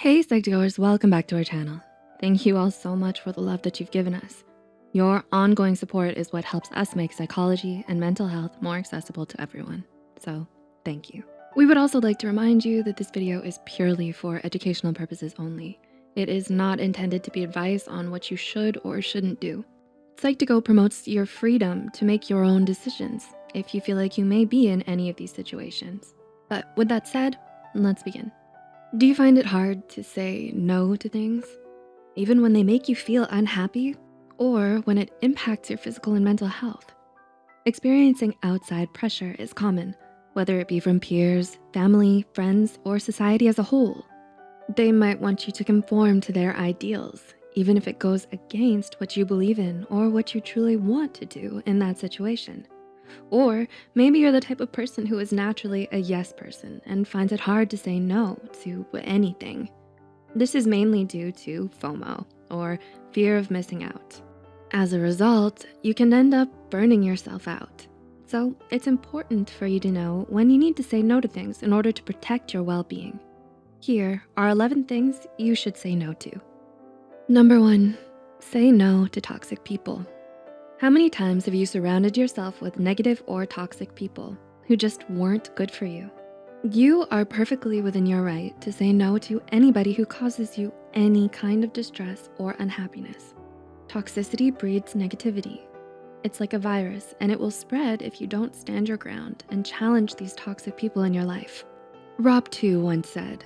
Hey Psych2Goers, welcome back to our channel. Thank you all so much for the love that you've given us. Your ongoing support is what helps us make psychology and mental health more accessible to everyone. So thank you. We would also like to remind you that this video is purely for educational purposes only. It is not intended to be advice on what you should or shouldn't do. Psych2Go promotes your freedom to make your own decisions if you feel like you may be in any of these situations. But with that said, let's begin. Do you find it hard to say no to things? Even when they make you feel unhappy or when it impacts your physical and mental health? Experiencing outside pressure is common, whether it be from peers, family, friends, or society as a whole. They might want you to conform to their ideals, even if it goes against what you believe in or what you truly want to do in that situation. Or maybe you're the type of person who is naturally a yes person and finds it hard to say no to anything. This is mainly due to FOMO or fear of missing out. As a result, you can end up burning yourself out. So it's important for you to know when you need to say no to things in order to protect your well-being. Here are 11 things you should say no to. Number one, say no to toxic people. How many times have you surrounded yourself with negative or toxic people who just weren't good for you? You are perfectly within your right to say no to anybody who causes you any kind of distress or unhappiness. Toxicity breeds negativity. It's like a virus and it will spread if you don't stand your ground and challenge these toxic people in your life. Rob Tew once said,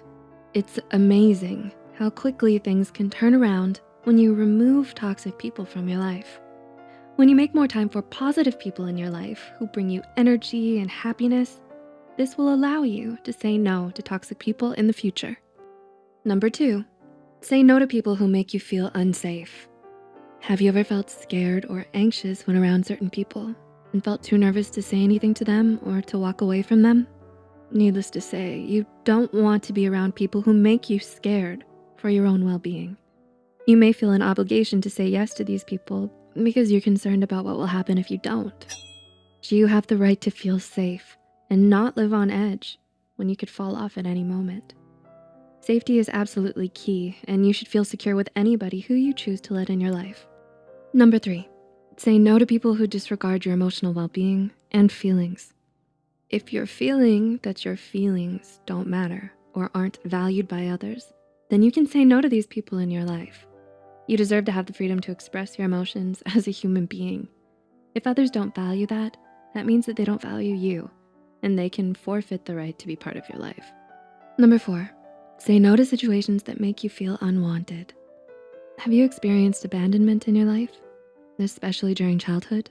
it's amazing how quickly things can turn around when you remove toxic people from your life. When you make more time for positive people in your life who bring you energy and happiness, this will allow you to say no to toxic people in the future. Number two, say no to people who make you feel unsafe. Have you ever felt scared or anxious when around certain people and felt too nervous to say anything to them or to walk away from them? Needless to say, you don't want to be around people who make you scared for your own well-being. You may feel an obligation to say yes to these people because you're concerned about what will happen if you don't. Do you have the right to feel safe and not live on edge when you could fall off at any moment. Safety is absolutely key and you should feel secure with anybody who you choose to let in your life. Number three, say no to people who disregard your emotional well-being and feelings. If you're feeling that your feelings don't matter or aren't valued by others, then you can say no to these people in your life. You deserve to have the freedom to express your emotions as a human being. If others don't value that, that means that they don't value you and they can forfeit the right to be part of your life. Number four, say no to situations that make you feel unwanted. Have you experienced abandonment in your life, especially during childhood?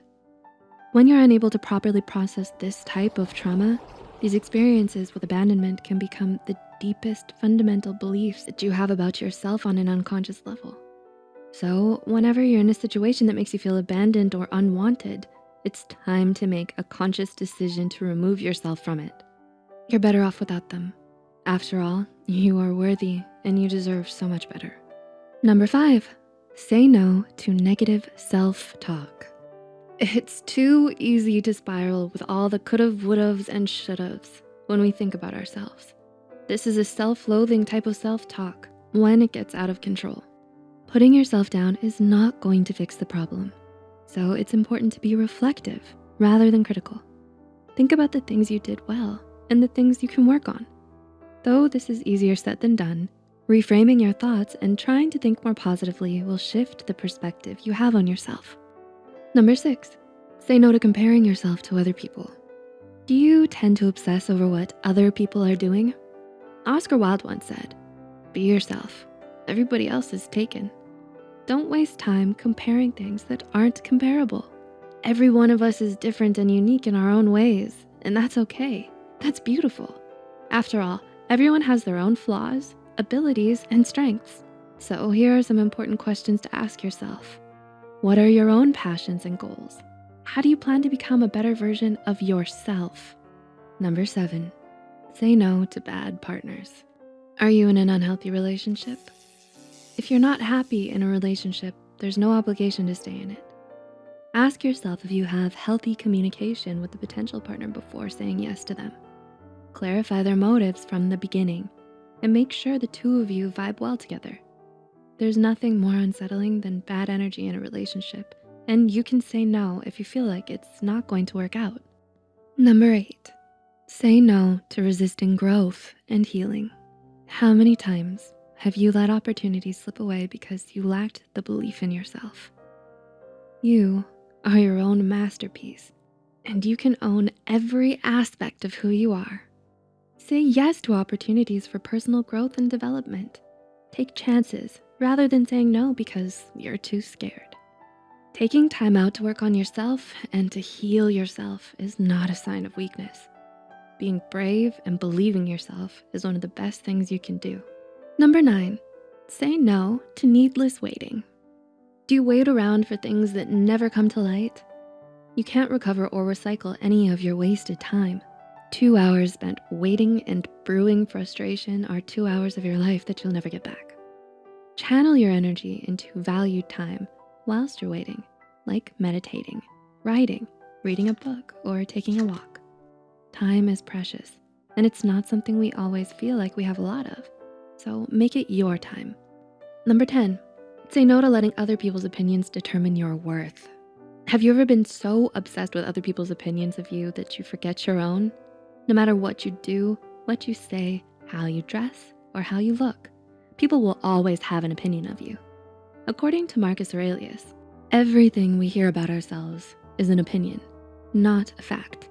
When you're unable to properly process this type of trauma, these experiences with abandonment can become the deepest fundamental beliefs that you have about yourself on an unconscious level. So whenever you're in a situation that makes you feel abandoned or unwanted, it's time to make a conscious decision to remove yourself from it. You're better off without them. After all, you are worthy and you deserve so much better. Number five, say no to negative self-talk. It's too easy to spiral with all the could've, would'ves, and should'ves when we think about ourselves. This is a self-loathing type of self-talk when it gets out of control. Putting yourself down is not going to fix the problem. So it's important to be reflective rather than critical. Think about the things you did well and the things you can work on. Though this is easier said than done, reframing your thoughts and trying to think more positively will shift the perspective you have on yourself. Number six, say no to comparing yourself to other people. Do you tend to obsess over what other people are doing? Oscar Wilde once said, be yourself. Everybody else is taken. Don't waste time comparing things that aren't comparable. Every one of us is different and unique in our own ways, and that's okay. That's beautiful. After all, everyone has their own flaws, abilities, and strengths. So here are some important questions to ask yourself. What are your own passions and goals? How do you plan to become a better version of yourself? Number seven, say no to bad partners. Are you in an unhealthy relationship? If you're not happy in a relationship, there's no obligation to stay in it. Ask yourself if you have healthy communication with the potential partner before saying yes to them. Clarify their motives from the beginning. and make sure the two of you vibe well together. There's nothing more unsettling than bad energy in a relationship, and you can say no if you feel like it's not going to work out. Number eight, say no to resisting growth and healing. How many times have you let opportunities slip away because you lacked the belief in yourself? You are your own masterpiece, and you can own every aspect of who you are. Say yes to opportunities for personal growth and development. Take chances rather than saying no because you're too scared. Taking time out to work on yourself and to heal yourself is not a sign of weakness. Being brave and believing yourself is one of the best things you can do. Number nine, say no to needless waiting. Do you wait around for things that never come to light? You can't recover or recycle any of your wasted time. Two hours spent waiting and brewing frustration are two hours of your life that you'll never get back. Channel your energy into valued time whilst you're waiting, like meditating, writing, reading a book, or taking a walk. Time is precious, and it's not something we always feel like we have a lot of, so make it your time. Number 10, say no to letting other people's opinions determine your worth. Have you ever been so obsessed with other people's opinions of you that you forget your own? No matter what you do, what you say, how you dress, or how you look, people will always have an opinion of you. According to Marcus Aurelius, everything we hear about ourselves is an opinion, not a fact.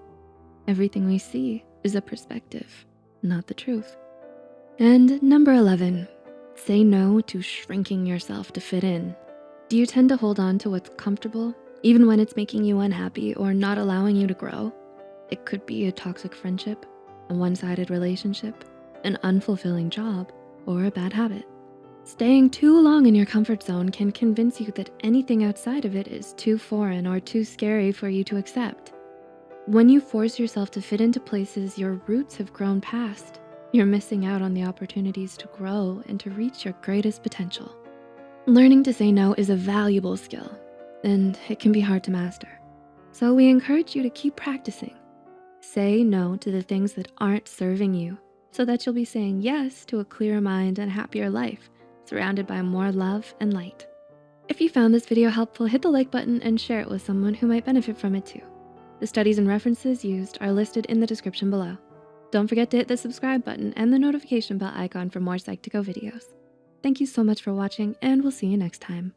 Everything we see is a perspective, not the truth. And number 11, say no to shrinking yourself to fit in. Do you tend to hold on to what's comfortable, even when it's making you unhappy or not allowing you to grow? It could be a toxic friendship, a one-sided relationship, an unfulfilling job, or a bad habit. Staying too long in your comfort zone can convince you that anything outside of it is too foreign or too scary for you to accept. When you force yourself to fit into places your roots have grown past, you're missing out on the opportunities to grow and to reach your greatest potential. Learning to say no is a valuable skill, and it can be hard to master. So we encourage you to keep practicing Say no to the things that aren't serving you so that you'll be saying yes to a clearer mind and happier life surrounded by more love and light. If you found this video helpful, hit the like button and share it with someone who might benefit from it too. The studies and references used are listed in the description below. Don't forget to hit the subscribe button and the notification bell icon for more Psych2Go videos. Thank you so much for watching and we'll see you next time.